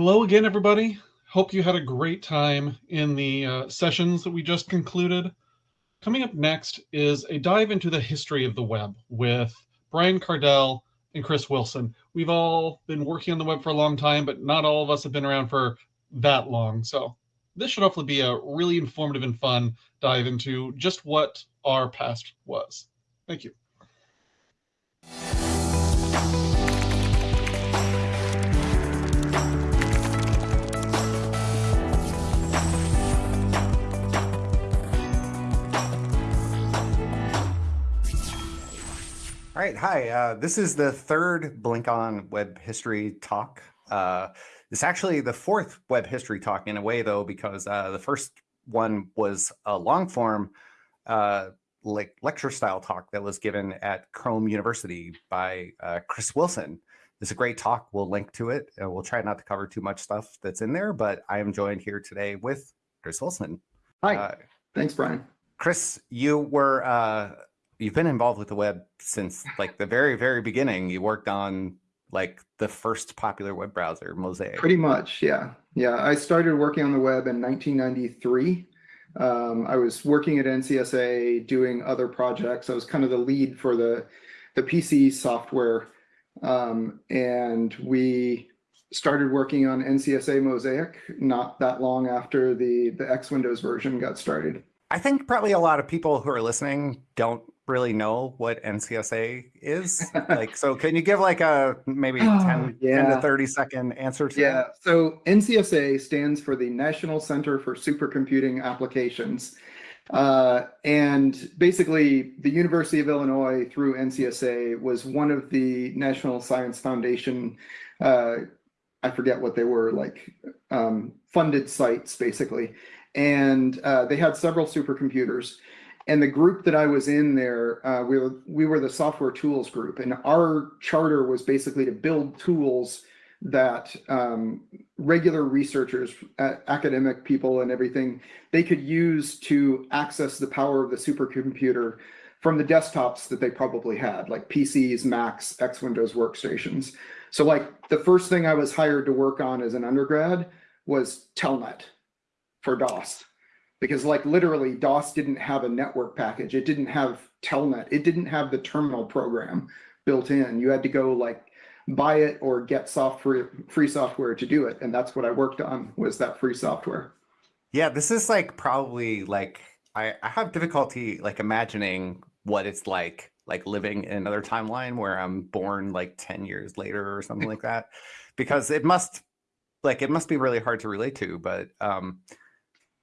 Hello again, everybody. Hope you had a great time in the uh, sessions that we just concluded. Coming up next is a dive into the history of the web with Brian Kardell and Chris Wilson. We've all been working on the web for a long time, but not all of us have been around for that long. So this should hopefully be a really informative and fun dive into just what our past was. Thank you. All right, hi. Uh, this is the third BlinkOn Web History talk. Uh, it's actually the fourth Web History talk in a way, though, because uh, the first one was a long form uh, like lecture style talk that was given at Chrome University by uh, Chris Wilson. It's a great talk. We'll link to it. And we'll try not to cover too much stuff that's in there, but I am joined here today with Chris Wilson. Hi. Uh, Thanks, Brian. Chris, you were you've been involved with the web since like the very very beginning. You worked on like the first popular web browser mosaic. Pretty much yeah. Yeah i started working on the web in 1993 um, i was working at ncsa doing other projects. I was kind of the lead for the the pc software. Um, and we started working on ncsa mosaic not that long after the the x windows version got started. I think probably a lot of people who are listening don't really know what NCSA is. like, so can you give like a maybe oh, 10, yeah. 10 to 30 second answer to Yeah, that? so NCSA stands for the National Center for Supercomputing Applications. Uh, and basically, the University of Illinois through NCSA was one of the National Science Foundation, uh, I forget what they were, like um, funded sites, basically. And uh, they had several supercomputers. And the group that I was in there, uh, we were we were the software tools group, and our charter was basically to build tools that um, regular researchers, uh, academic people, and everything they could use to access the power of the supercomputer from the desktops that they probably had, like PCs, Macs, X Windows workstations. So, like the first thing I was hired to work on as an undergrad was Telnet for DOS because like literally DOS didn't have a network package. It didn't have Telnet. It didn't have the terminal program built in. You had to go like buy it or get software, free software to do it. And that's what I worked on was that free software. Yeah, this is like probably like, I, I have difficulty like imagining what it's like, like living in another timeline where I'm born like 10 years later or something like that, because it must like, it must be really hard to relate to, but um,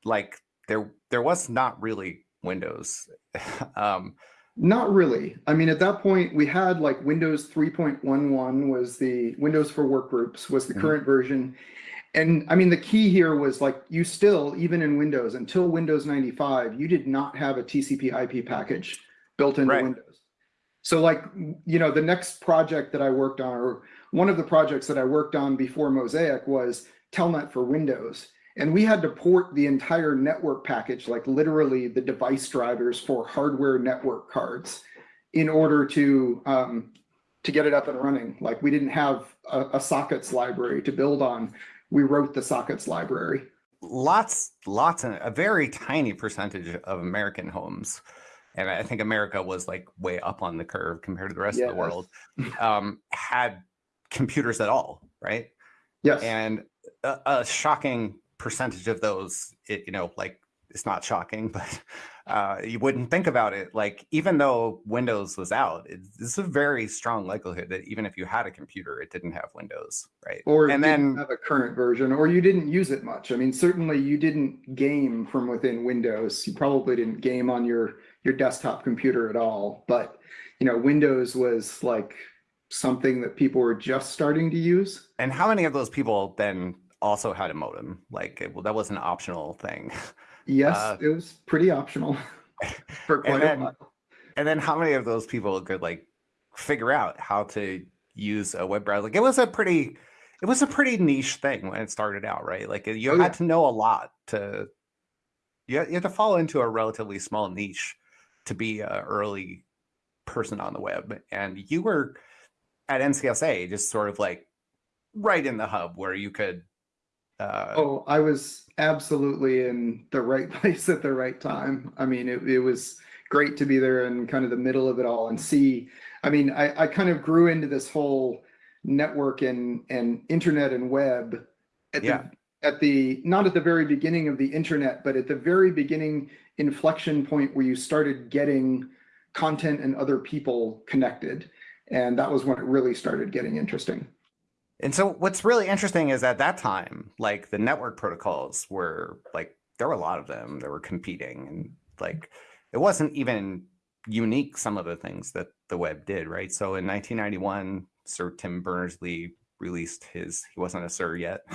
like there there was not really Windows. um, not really. I mean, at that point, we had like Windows 3.11 was the Windows for Workgroups was the mm -hmm. current version. And I mean, the key here was like you still, even in Windows, until Windows 95, you did not have a TCP IP package built into right. Windows. So like, you know, the next project that I worked on, or one of the projects that I worked on before Mosaic was Telnet for Windows. And we had to port the entire network package, like literally the device drivers for hardware network cards in order to um, to get it up and running. Like we didn't have a, a sockets library to build on. We wrote the sockets library. Lots, lots, of, a very tiny percentage of American homes and I think America was like way up on the curve compared to the rest yes. of the world, um, had computers at all, right? Yes. And a, a, shocking percentage of those, it, you know, like it's not shocking, but uh, you wouldn't think about it. Like even though Windows was out, it's a very strong likelihood that even if you had a computer, it didn't have Windows, right? Or and then have a current version, or you didn't use it much. I mean, certainly you didn't game from within Windows. You probably didn't game on your your desktop computer at all. But you know, Windows was like something that people were just starting to use. And how many of those people then also had a modem. Like it, well, that was an optional thing. Yes, uh, it was pretty optional for quite then, a while. And then how many of those people could like figure out how to use a web browser? Like it was a pretty, it was a pretty niche thing when it started out, right? Like you oh, had yeah. to know a lot to, you had, you had to fall into a relatively small niche to be an early person on the web. And you were at NCSA just sort of like right in the hub where you could Uh, Oh, I was absolutely in the right place at the right time. I mean, it, it was great to be there in kind of the middle of it all and see. I mean, I, I kind of grew into this whole network and, and internet and web at Yeah. the, at the, not at the very beginning of the internet, but at the very beginning inflection point where you started getting content and other people connected. And that was when it really started getting interesting. And so what's really interesting is at that time, like the network protocols were like there were a lot of them that were competing and like it wasn't even unique some of the things that the web did, right? So in 1991, Sir Tim Berners-Lee released his he wasn't a sir yet.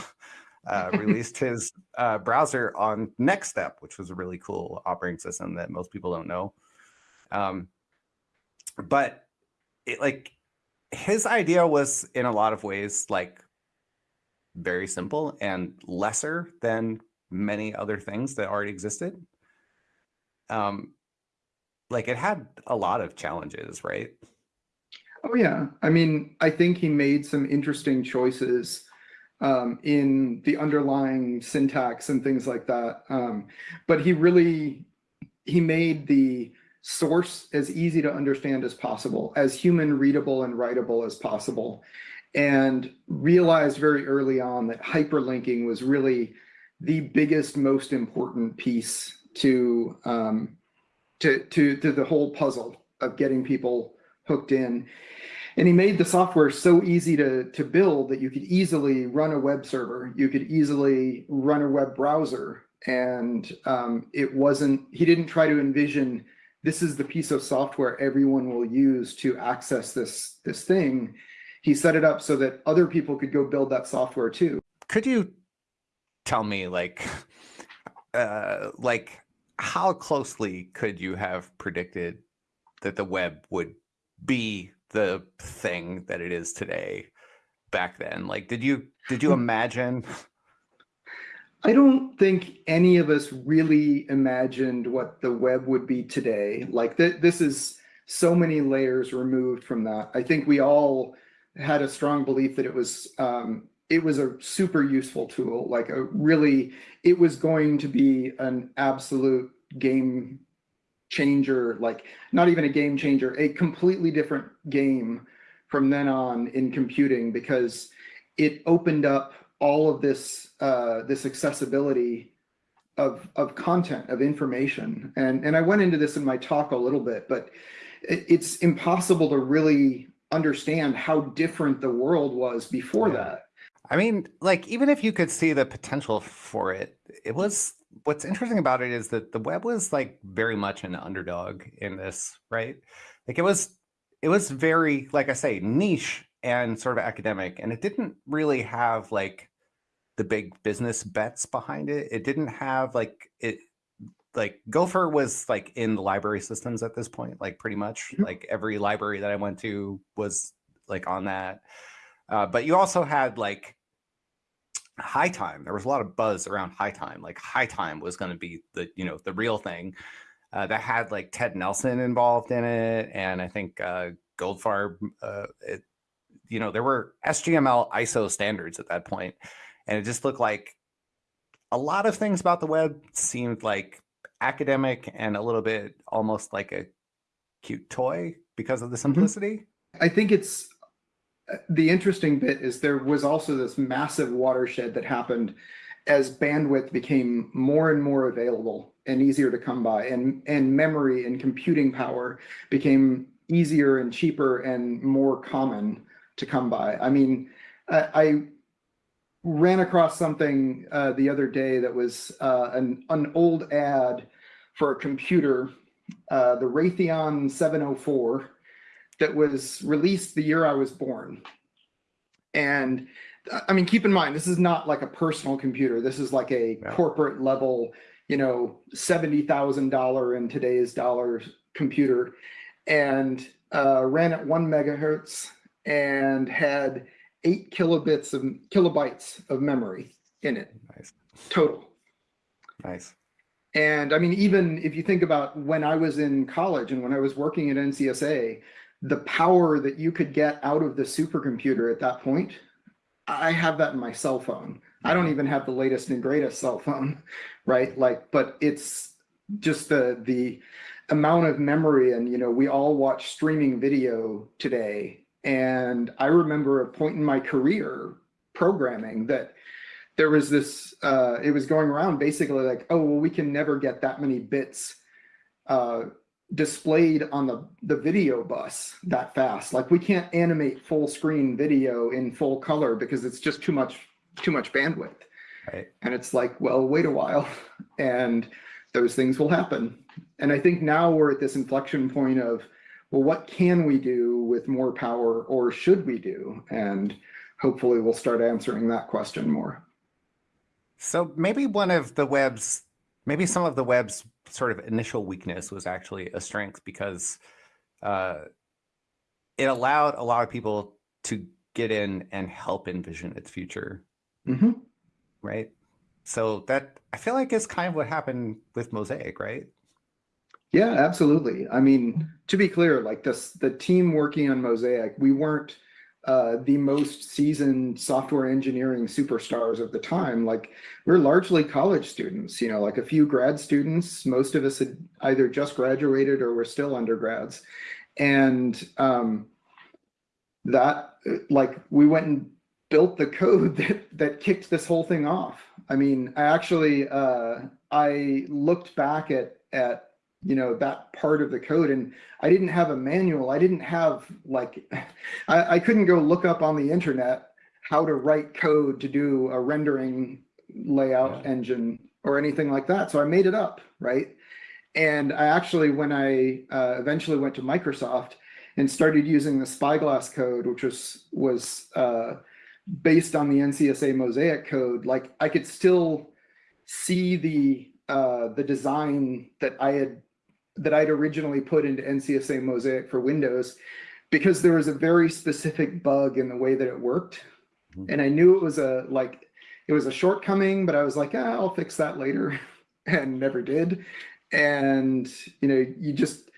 Uh, released his uh, browser on NextStep, which was a really cool operating system that most people don't know. Um, but it like his idea was in a lot of ways like very simple and lesser than many other things that already existed. Um, like it had a lot of challenges, right? Oh yeah, I mean, I think he made some interesting choices um, in the underlying syntax and things like that. Um, but he really he made the source as easy to understand as possible, as human readable and writable as possible, and realized very early on that hyperlinking was really the biggest, most important piece to um, to to to the whole puzzle of getting people hooked in. And he made the software so easy to, to build that you could easily run a web server, you could easily run a web browser. And um, it wasn't, he didn't try to envision this is the piece of software everyone will use to access this, this thing. He set it up so that other people could go build that software too. Could you tell me like uh like how closely could you have predicted that the web would be the thing that it is today back then? Like did you did you imagine I don't think any of us really imagined what the web would be today. Like th this is so many layers removed from that. I think we all had a strong belief that it was um, it was a super useful tool. Like a really, it was going to be an absolute game changer. Like not even a game changer, a completely different game from then on in computing because it opened up all of this uh, this accessibility of of content of information and and I went into this in my talk a little bit but it, it's impossible to really understand how different the world was before Yeah. that I mean, like even if you could see the potential for it, it was what's interesting about it is that the web was like very much an underdog in this, right? Like it was it was very, like I say, niche and sort of academic, and it didn't really have like the big business bets behind it. It didn't have like it like Gopher was like in the library systems at this point, like pretty much Mhm. like every library that I went to was like on that. Uh, but you also had like HyTime there was a lot of buzz around HyTime like HyTime was going to be the you know the real thing uh, that had like ted nelson involved in it and i think uh, goldfarb uh, it, you know there were sgml iso standards at that point and it just looked like a lot of things about the web seemed like academic and a little bit almost like a cute toy because of the simplicity I think it's uh, the interesting bit is there was also this massive watershed that happened as bandwidth became more and more available and easier to come by and and memory and computing power became easier and cheaper and more common to come by. I mean, I, I ran across something uh, the other day that was uh, an an old ad for a computer, uh, the Raytheon 704 that was released the year I was born. And I mean, keep in mind, this is not like a personal computer. This is like a Yeah. corporate level, you know, $70,000 in today's dollars computer and uh, ran at one megahertz and had eight kilobits of kilobytes of memory in it nice total. nice And I mean, even if you think about when I was in college and when I was working at NCSA, the power that you could get out of the supercomputer at that point, I have that in my cell phone. I don't mm-hmm. even have the latest and greatest cell phone, right? Like, but it's just the the amount of memory and you know we all watch streaming video today and i remember a point in my career programming that there was this uh it was going around basically like oh well we can never get that many bits uh displayed on the the video bus that fast. Like we can't animate full screen video in full color because it's just too much too much bandwidth. Right. and it's like well wait a while and those things will happen. And i think now we're at this inflection point of well what can we do with more power or should we do and hopefully we'll start answering that question more So maybe one of the web's, maybe some of the web's sort of initial weakness was actually a strength because uh, it allowed a lot of people to get in and help envision its future, Mhm. right? So that I feel like is kind of what happened with Mosaic, right? Yeah, absolutely. I mean, to be clear, like this, the team working on Mosaic, we weren't uh, the most seasoned software engineering superstars of the time. Like we're largely college students, you know, like a few grad students. Most of us had either just graduated or were still undergrads. And um, that, like, we went and built the code that that kicked this whole thing off. I mean, I actually uh, I looked back at at you know that part of the code. And i didn't have a manual. I didn't have like I, I couldn't go look up on the internet how to write code to do a rendering layout Yeah. engine or anything like that. So i made it up right? And i actually when i uh, eventually went to microsoft and started using the spyglass code which was was uh, based on the ncsa mosaic code like i could still see the uh, the design that i had that I'd originally put into NCSA Mosaic for Windows because there was a very specific bug in the way that it worked. Mhm. And I knew it was a like it was a shortcoming, but I was like, ah, I'll fix that later and never did. And you know, you just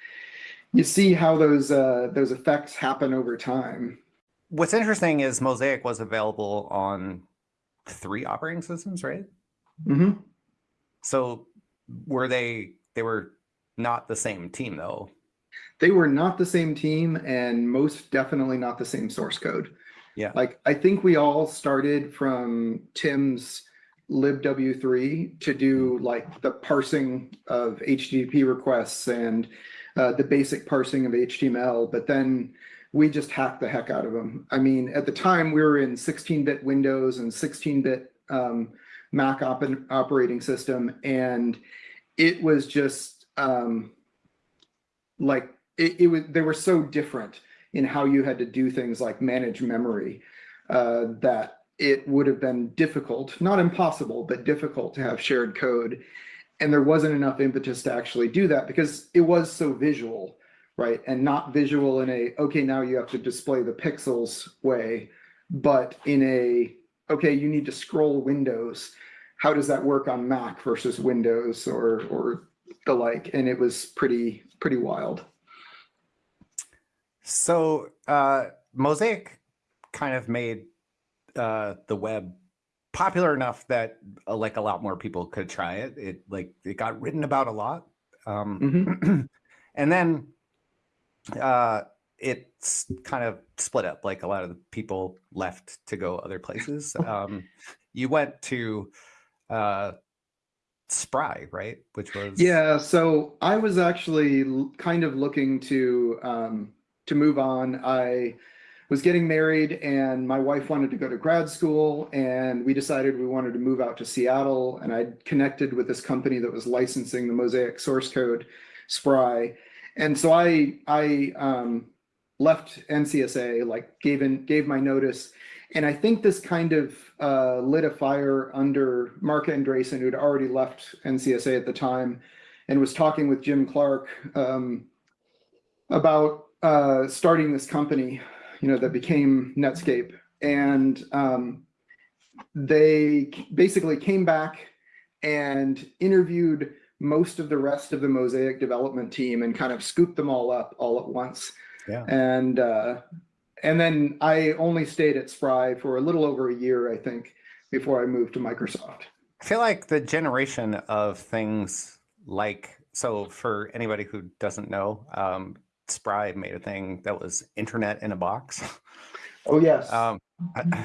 you see how those uh those effects happen over time. What's interesting is Mosaic was available on three operating systems, right? Mm -hmm. So were they they were not the same team though. They were not the same team and most definitely not the same source code. Yeah. Like I think we all started from Tim's libw3 to do like the parsing of HTTP requests and uh, the basic parsing of HTML, but then we just hacked the heck out of them. I mean, at the time we were in 16-bit Windows and 16-bit um, Mac op operating system, and it was just um, like it, it was. They were so different in how you had to do things like manage memory uh, that it would have been difficult, not impossible, but difficult to have shared code. And there wasn't enough impetus to actually do that because it was so visual, right? And not visual in a, okay, now you have to display the pixels way, but in a, okay, you need to scroll windows. How does that work on Mac versus Windows or, or the like? And it was pretty, pretty wild. So uh, Mosaic kind of made uh, the web popular enough that uh, like a lot more people could try it. It like it got written about a lot, um, and then uh, it's kind of split up. Like a lot of the people left to go other places. Um, you went to uh, Spry, right? Which was Yeah, so I was actually kind of looking to um, to move on. I was getting married, and my wife wanted to go to grad school, and we decided we wanted to move out to Seattle. And I connected with this company that was licensing the Mosaic source code, Spry, and so I I um, left NCSA, like gave in gave my notice. And I think this kind of uh, lit a fire under Marc Andreessen, who'd already left NCSA at the time, and was talking with Jim Clark um, about uh, starting this company, you know, that became Netscape. And um, they basically came back and interviewed most of the rest of the Mosaic development team and kind of scooped them all up all at once. Yeah. And uh, and then I only stayed at Spry for a little over a year, I think, before I moved to Microsoft. I feel like the generation of things like so for anybody who doesn't know, um, Spry made a thing that was internet in a box. Oh, yes. Um, I-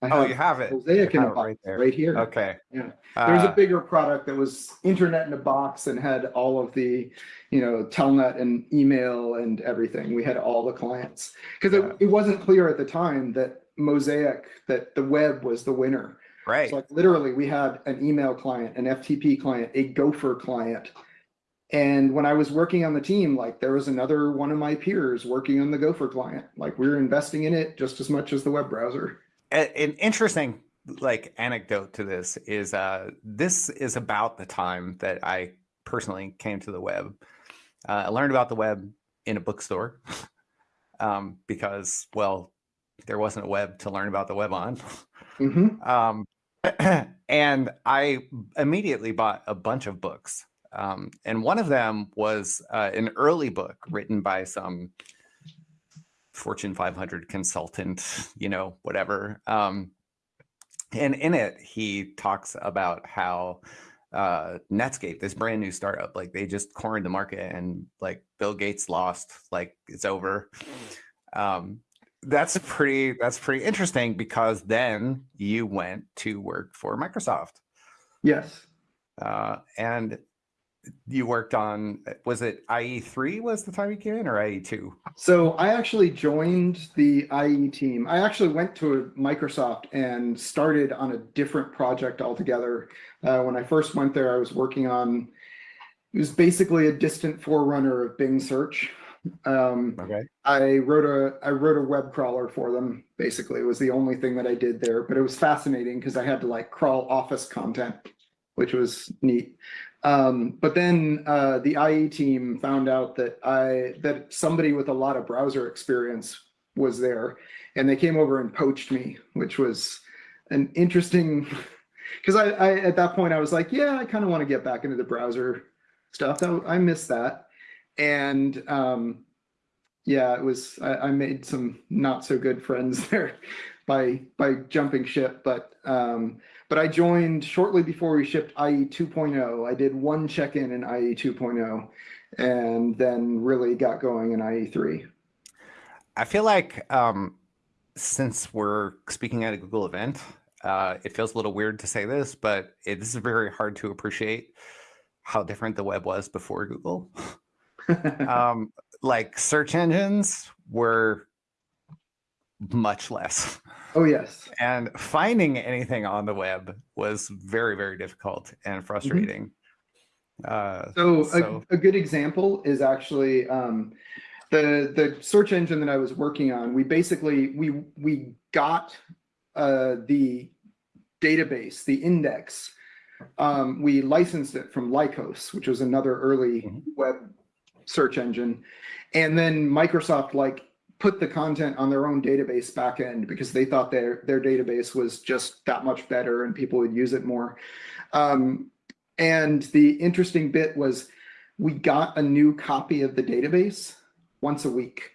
I oh, you have it. Mosaic in a box right there. right here. Okay. Yeah. There's a Uh, bigger product that was internet in a box and had all of the, you know, telnet and email and everything. We had all the clients. Because Yeah. it, it wasn't clear at the time that Mosaic, that the web was the winner. right. So like literally we had an email client, an FTP client, a Gopher client. And when I was working on the team, like there was another one of my peers working on the Gopher client. Like we were investing in it just as much as the web browser. An interesting like anecdote to this is uh this is about the time that I personally came to the web. Uh, I learned about the web in a bookstore um, because well there wasn't a web to learn about the web on. Mhm. um, and I immediately bought a bunch of books. Um, and one of them was uh, an early book written by some Fortune 500 consultant, you know, whatever. Um, and in it, he talks about how uh, Netscape, this brand new startup, like they just cornered the market and like Bill Gates lost, like it's over. Um, that's pretty that's pretty interesting because then you went to work for Microsoft. Yes. Uh, and you worked on was it IE3 was the time you came in or E IE2? So I actually joined the IE team. I actually went to Microsoft and started on a different project altogether. Uh, when I first went there, I was working on, it was basically a distant forerunner of Bing search. Um, Okay. I wrote a I wrote a web crawler for them. Basically, it was the only thing that I did there, but it was fascinating because I had to like crawl Office content, which was neat. Um, but then uh, the IE team found out that I that somebody with a lot of browser experience was there, and they came over and poached me, which was an interesting because I, I at that point I was like, yeah, I kind of want to get back into the browser stuff. That I miss that, and um, yeah, it was I, I made some not so good friends there by by jumping ship, but um, but I joined shortly before we shipped IE 2.0. I did one check-in in IE 2.0 and then really got going in IE 3. I feel like um, since we're speaking at a Google event, uh, it feels a little weird to say this, but it is very hard to appreciate how different the web was before Google. um, like search engines were much less, oh yes. and finding anything on the web was very, very difficult and frustrating. Uh, So, So- a, a good example is actually um, the the search engine that I was working on. We basically we we got uh, the database, the index. Um, we licensed it from Lycos, which was another early Mhm. web search engine, and then Microsoft like put the content on their own database backend because they thought their their database was just that much better and people would use it more. Um, and the interesting bit was we got a new copy of the database once a week.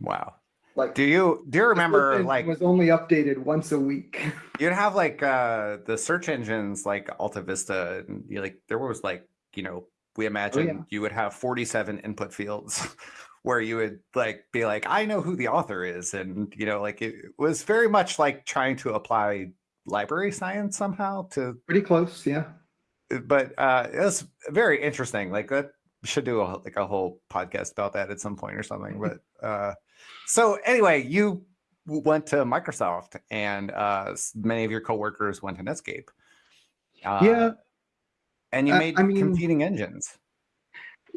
wow. Like Do you do you remember like was only updated once a week. You'd have like uh the search engines like Alta Vista and you like there was like, you know, we imagine Oh, yeah. you would have 47 input fields where you would like be like, I know who the author is. And you know, like it was very much like trying to apply library science somehow to Pretty close, yeah. but uh it was very interesting. Like that should do a, like a whole podcast about that at some point or something. But uh so anyway, you went to Microsoft and uh many of your coworkers went to Netscape. Uh, Yeah. And you Uh, made I mean- competing engines.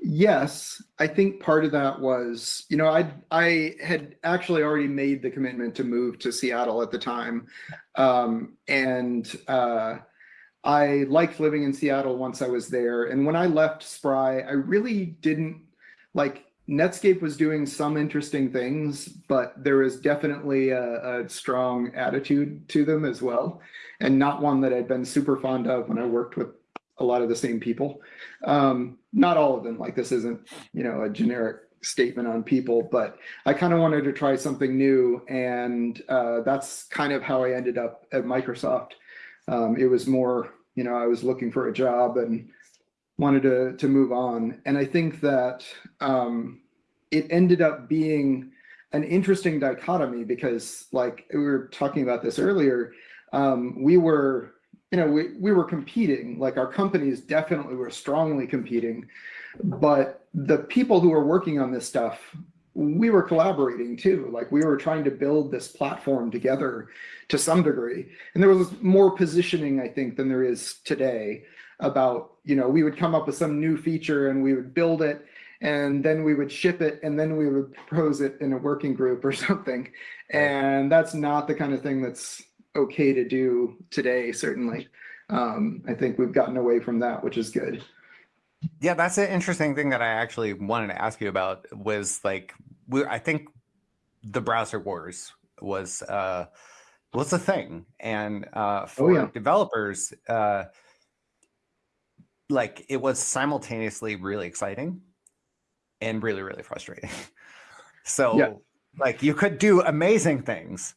Yes, I think part of that was, you know, I I had actually already made the commitment to move to Seattle at the time, um, and uh, I liked living in Seattle once I was there. And when I left Spry, I really didn't like Netscape was doing some interesting things, but there was definitely a, a strong attitude to them as well, and not one that I'd been super fond of when I worked with a lot of the same people. Um, not all of them, like this isn't, you know, a generic statement on people, but I kind of wanted to try something new, and uh, that's kind of how I ended up at Microsoft. Um, it was more, you know, I was looking for a job and wanted to to move on, and I think that um, it ended up being an interesting dichotomy because, like we were talking about this earlier, um, we were, you know, we we were competing. Like our companies definitely were strongly competing, but the people who were working on this stuff we were collaborating too. Like we were trying to build this platform together to some degree. And there was more positioning i think than there is today about you know we would come up with some new feature and we would build it and then we would ship it and then we would propose it in a working group or something. And that's not the kind of thing that's okay to do today certainly um, i think we've gotten away from that which is good Yeah, that's an interesting thing that I actually wanted to ask you about was like we I think the browser wars was uh was a thing and uh for Oh, yeah. developers uh like it was simultaneously really exciting and really really frustrating. so Yeah. like you could do amazing things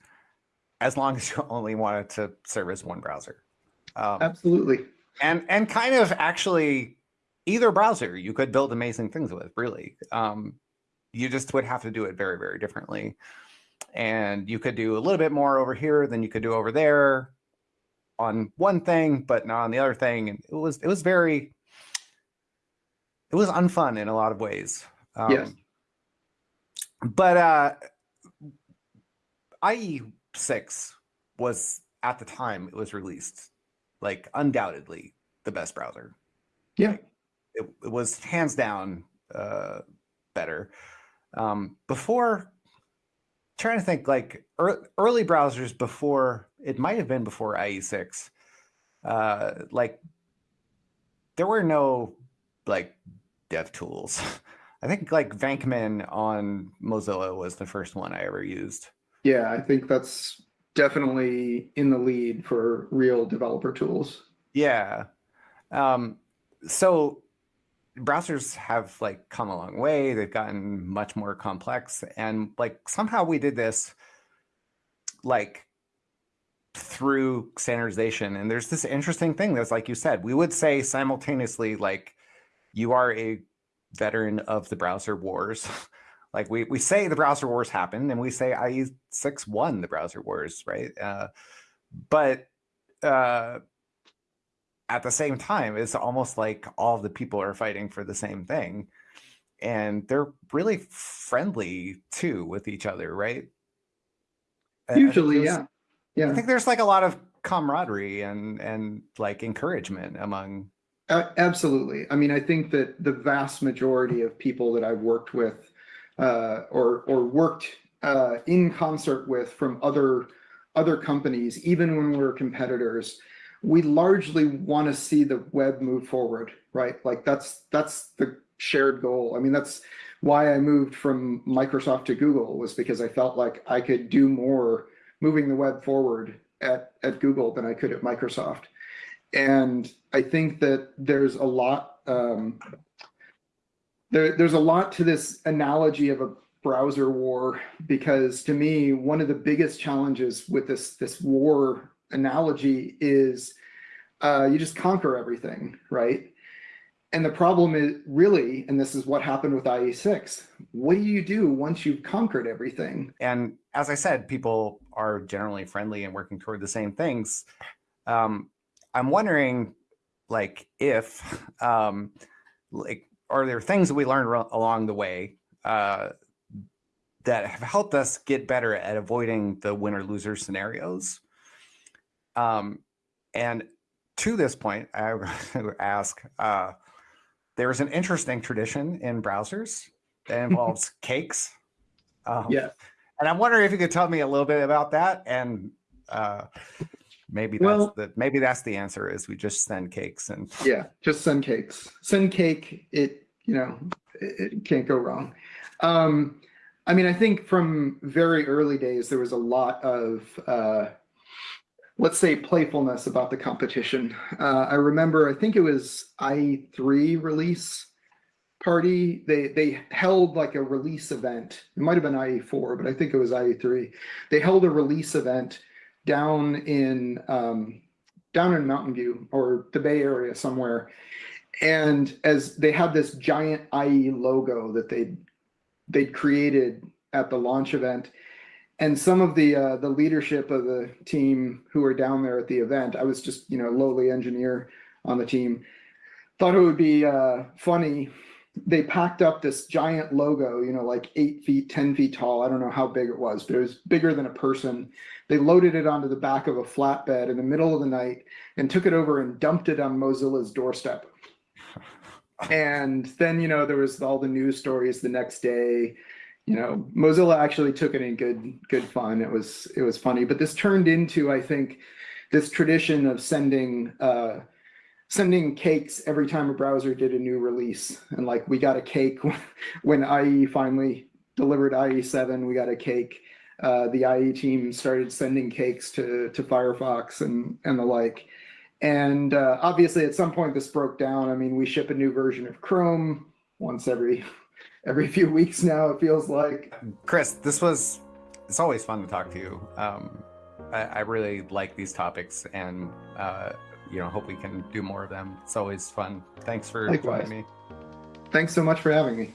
as long as you only wanted to service one browser. Um, absolutely. and and kind of actually either browser you could build amazing things with really. Um you just would have to do it very very differently. And you could do a little bit more over here than you could do over there on one thing but not on the other thing. And it was it was very it was unfun in a lot of ways. Um, Yes. but uh ie6 was at the time it was released like undoubtedly the best browser yeah it, it was hands down uh, better. Um, before, trying to think like ear early browsers before, it might have been before IE6. Uh, like there were no like dev tools. I think like Venkman on Mozilla was the first one I ever used. Yeah, I think that's definitely in the lead for real developer tools. Yeah. Um, so browsers have like come a long way. They've gotten much more complex and like somehow we did this like through standardization. And there's this interesting thing that's like you said, we would say simultaneously like you are a veteran of the browser wars. like we, we say the browser wars happened and we say IE6 won the browser wars, right? Uh, but uh, at the same time, it's almost like all the people are fighting for the same thing. And they're really friendly too with each other, right? I- I think Usually, yeah. Yeah, I think there's like a lot of camaraderie and and like encouragement among a- absolutely. I mean, I think that the vast majority of people that I've worked with uh, or or worked uh, in concert with from other other companies, even when we were competitors, we largely want to see the web move forward, right? Like that's that's the shared goal. I mean, that's why I moved from Microsoft to Google was because I felt like I could do more moving the web forward at, at Google than I could at Microsoft. And I think that there's a lot, um, there, there's a lot to this analogy of a browser war, because to me, one of the biggest challenges with this, this war analogy is uh, you just conquer everything, right? And the problem is really, and this is what happened with IE6, what do you do once you've conquered everything? and as I said, people are generally friendly and working toward the same things. Um, I'm wondering, like, if um, like, are there things that we learned along the way uh, that have helped us get better at avoiding the winner loser scenarios? Um, and to this point, I would ask. Uh, there's an interesting tradition in browsers that involves cakes. Um, Yeah. and I'm wondering if you could tell me a little bit about that, and uh, maybe that's Well- the maybe that's the answer is we just send cakes and Yeah, just send cakes. Send cake. It you know it, it can't go wrong. Um, I mean, I think from very early days there was a lot of uh, let's say playfulness about the competition. Uh, I remember, I think it was i3 release party. They they held like a release event. It might have been IE4, but I think it was IE3. They held a release event down in um, down in Mountain View or the Bay Area somewhere. And as they had this giant IE logo that they they'd created at the launch event, and some of the uh, the leadership of the team who were down there at the event, I was just you know lowly engineer on the team, thought it would be uh, funny. They packed up this giant logo, you know, like eight feet, ten feet tall. I don't know how big it was, but it was bigger than a person. They loaded it onto the back of a flatbed in the middle of the night and took it over and dumped it on Mozilla's doorstep. And then you know there was all the news stories the next day. You know mozilla actually took it in good good fun. It was it was funny. But this turned into i think this tradition of sending uh sending cakes every time a browser did a new release. And like we got a cake when ie finally delivered ie7 we got a cake. Uh the ie team started sending cakes to to firefox and and the like and uh, obviously at some point this broke down i mean we ship a new version of chrome once every every few weeks now. It feels like. Chris, this was. It's always fun to talk to you. Um, I, I really like these topics, and uh, you know, hope we can do more of them. It's always fun. Thanks for Likewise. joining me. Thanks so much for having me.